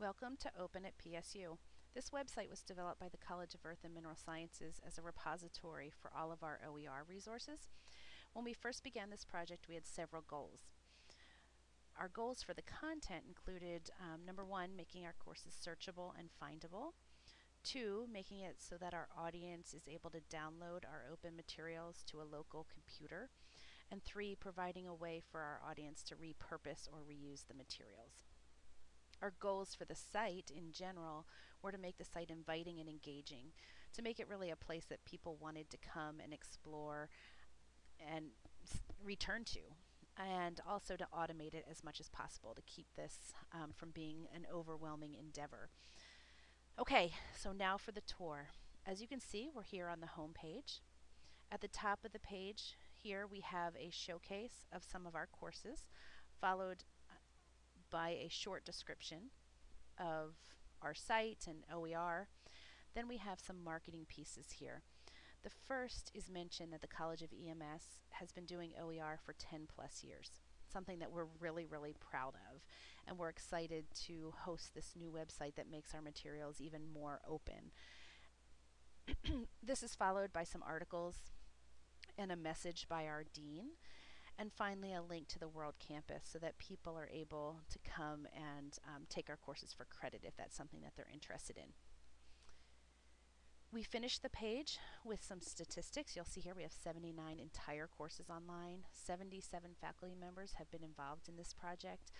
Welcome to Open at PSU. This website was developed by the College of Earth and Mineral Sciences as a repository for all of our OER resources. When we first began this project, we had several goals. Our goals for the content included um, number one, making our courses searchable and findable. Two, making it so that our audience is able to download our open materials to a local computer. And three, providing a way for our audience to repurpose or reuse the materials. Our goals for the site in general were to make the site inviting and engaging, to make it really a place that people wanted to come and explore and return to, and also to automate it as much as possible to keep this um, from being an overwhelming endeavor. Okay, so now for the tour. As you can see, we're here on the home page. At the top of the page here we have a showcase of some of our courses, followed by a short description of our site and OER. Then we have some marketing pieces here. The first is mentioned that the College of EMS has been doing OER for 10 plus years, something that we're really, really proud of. And we're excited to host this new website that makes our materials even more open. this is followed by some articles and a message by our dean and finally a link to the World Campus so that people are able to come and um, take our courses for credit if that's something that they're interested in. We finished the page with some statistics. You'll see here we have 79 entire courses online. 77 faculty members have been involved in this project.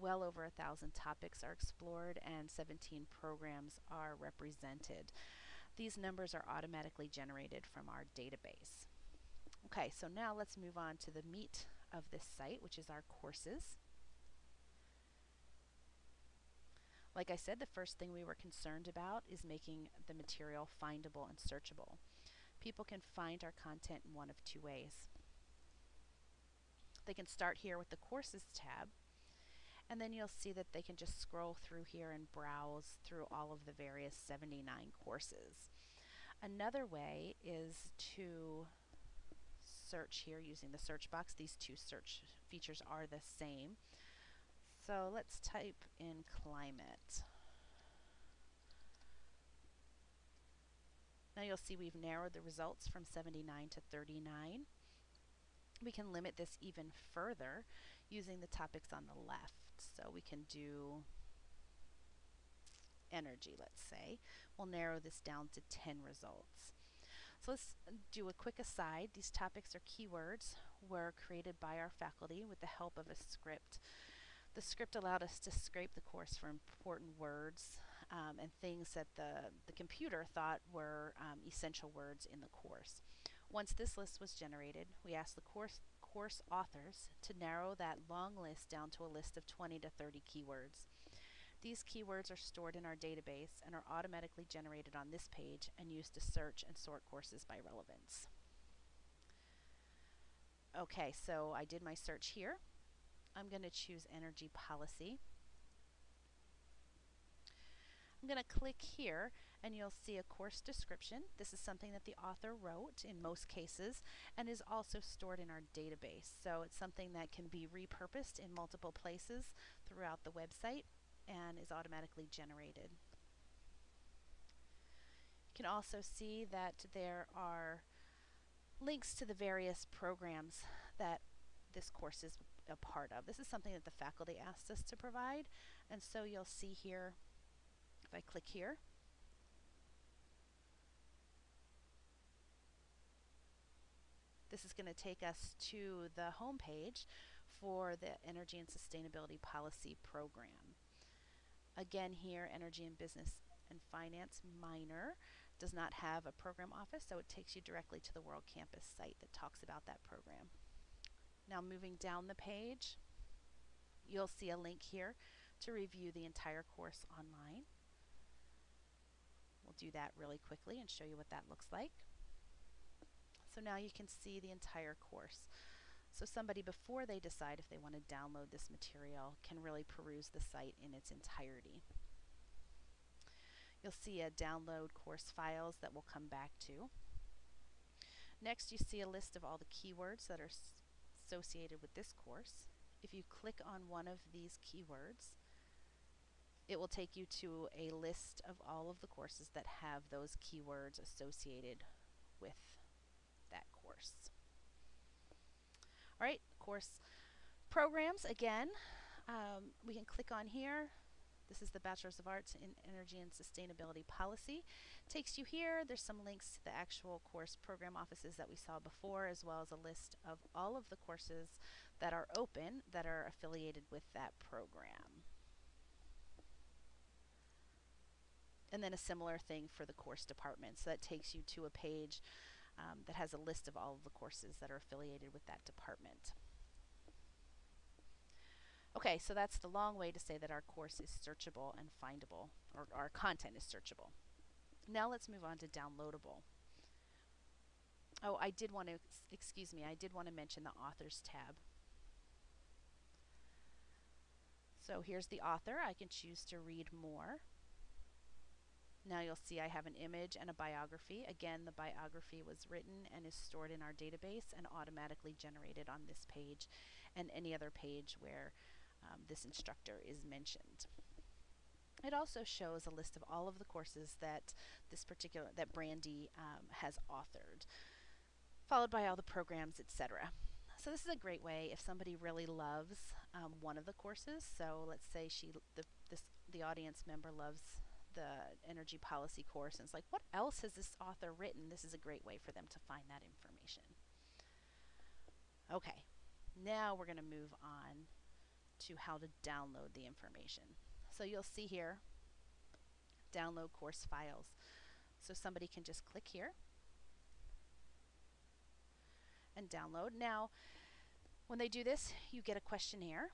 Well over a thousand topics are explored and 17 programs are represented. These numbers are automatically generated from our database. Okay, so now let's move on to the meat of this site, which is our courses. Like I said, the first thing we were concerned about is making the material findable and searchable. People can find our content in one of two ways. They can start here with the Courses tab, and then you'll see that they can just scroll through here and browse through all of the various 79 courses. Another way is to search here using the search box. These two search features are the same. So let's type in climate. Now you'll see we've narrowed the results from 79 to 39. We can limit this even further using the topics on the left. So we can do energy, let's say. We'll narrow this down to 10 results. So let's do a quick aside. These topics or keywords were created by our faculty with the help of a script. The script allowed us to scrape the course for important words um, and things that the, the computer thought were um, essential words in the course. Once this list was generated, we asked the course, course authors to narrow that long list down to a list of 20 to 30 keywords. These keywords are stored in our database and are automatically generated on this page and used to search and sort courses by relevance. Okay, so I did my search here. I'm going to choose energy policy. I'm going to click here and you'll see a course description. This is something that the author wrote in most cases and is also stored in our database. So it's something that can be repurposed in multiple places throughout the website and is automatically generated. You can also see that there are links to the various programs that this course is a part of. This is something that the faculty asked us to provide and so you'll see here if I click here this is going to take us to the home page for the Energy and Sustainability Policy Program. Again here, Energy and Business and Finance minor does not have a program office, so it takes you directly to the World Campus site that talks about that program. Now moving down the page, you'll see a link here to review the entire course online. We'll do that really quickly and show you what that looks like. So now you can see the entire course. So somebody before they decide if they want to download this material can really peruse the site in its entirety. You'll see a download course files that we'll come back to. Next you see a list of all the keywords that are associated with this course. If you click on one of these keywords, it will take you to a list of all of the courses that have those keywords associated with that course. All right, course programs again. Um, we can click on here. This is the Bachelor's of Arts in Energy and Sustainability Policy. Takes you here. There's some links to the actual course program offices that we saw before, as well as a list of all of the courses that are open that are affiliated with that program. And then a similar thing for the course department. So that takes you to a page um, that has a list of all of the courses that are affiliated with that department. Okay, so that's the long way to say that our course is searchable and findable, or our content is searchable. Now let's move on to downloadable. Oh, I did want to, excuse me, I did want to mention the authors tab. So here's the author. I can choose to read more. Now you'll see I have an image and a biography. Again, the biography was written and is stored in our database and automatically generated on this page and any other page where um, this instructor is mentioned. It also shows a list of all of the courses that this particular that Brandy um, has authored, followed by all the programs, etc. So this is a great way if somebody really loves um, one of the courses. So let's say she the this the audience member loves the energy policy course and it's like what else has this author written? This is a great way for them to find that information. Okay, now we're going to move on to how to download the information. So you'll see here, download course files. So somebody can just click here and download. Now, when they do this, you get a questionnaire.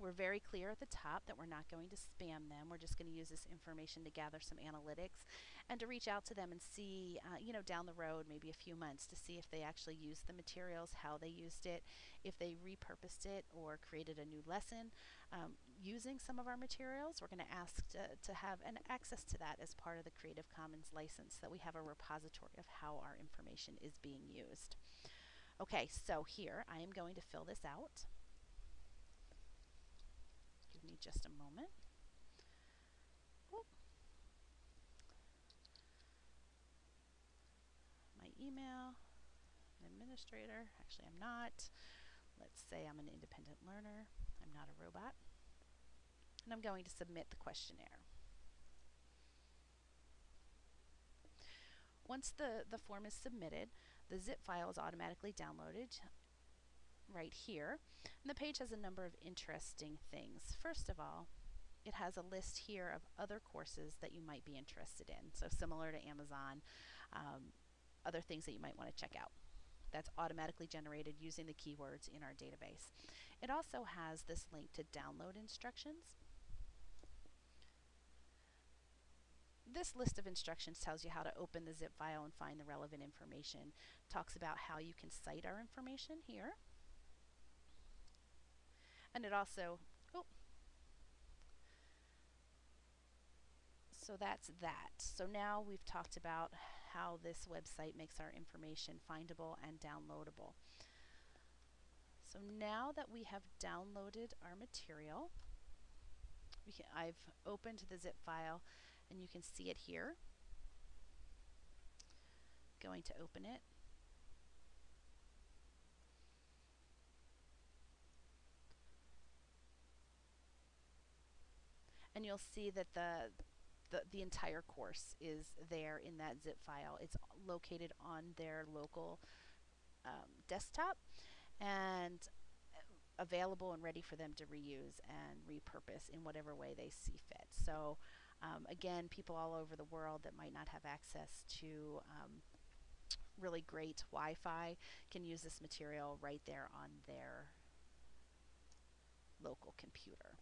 We're very clear at the top that we're not going to spam them. We're just going to use this information to gather some analytics and to reach out to them and see, uh, you know, down the road, maybe a few months, to see if they actually used the materials, how they used it, if they repurposed it or created a new lesson um, using some of our materials. We're going to ask to, to have an access to that as part of the Creative Commons license, that we have a repository of how our information is being used. Okay, so here I am going to fill this out. Give me just a moment. My email, an administrator, actually I'm not. Let's say I'm an independent learner. I'm not a robot. And I'm going to submit the questionnaire. Once the, the form is submitted, the zip file is automatically downloaded right here. And the page has a number of interesting things. First of all, it has a list here of other courses that you might be interested in. So similar to Amazon, um, other things that you might want to check out. That's automatically generated using the keywords in our database. It also has this link to download instructions. this list of instructions tells you how to open the zip file and find the relevant information. Talks about how you can cite our information here. And it also, oh, so that's that. So now we've talked about how this website makes our information findable and downloadable. So now that we have downloaded our material, can, I've opened the zip file and you can see it here. Going to open it. And you'll see that the, the, the entire course is there in that zip file. It's located on their local um, desktop and available and ready for them to reuse and repurpose in whatever way they see fit. So um, again, people all over the world that might not have access to um, really great Wi-Fi can use this material right there on their local computer.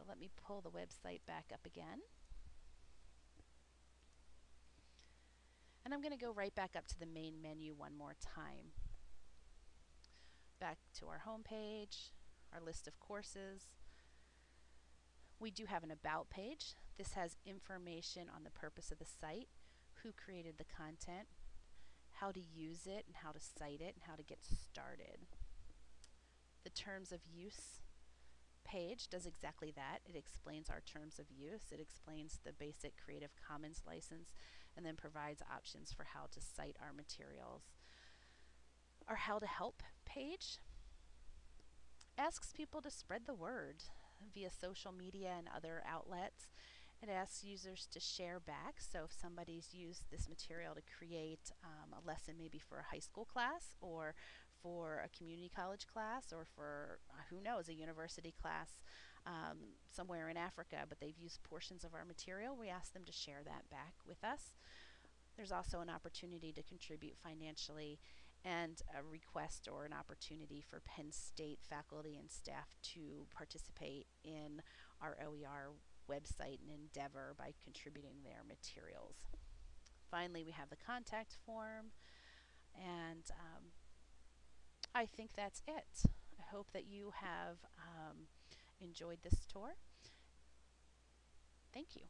So let me pull the website back up again. And I'm going to go right back up to the main menu one more time. Back to our home page, our list of courses. We do have an About page. This has information on the purpose of the site, who created the content, how to use it and how to cite it and how to get started. The terms of use page does exactly that. It explains our terms of use, it explains the basic Creative Commons license, and then provides options for how to cite our materials. Our How to Help page asks people to spread the word via social media and other outlets. It asks users to share back. So if somebody's used this material to create um, a lesson maybe for a high school class or for a community college class or for uh, who knows a university class um, somewhere in Africa, but they've used portions of our material, we ask them to share that back with us. There's also an opportunity to contribute financially and a request or an opportunity for Penn State faculty and staff to participate in our OER website and endeavor by contributing their materials. Finally, we have the contact form, and um, I think that's it. I hope that you have um, enjoyed this tour. Thank you.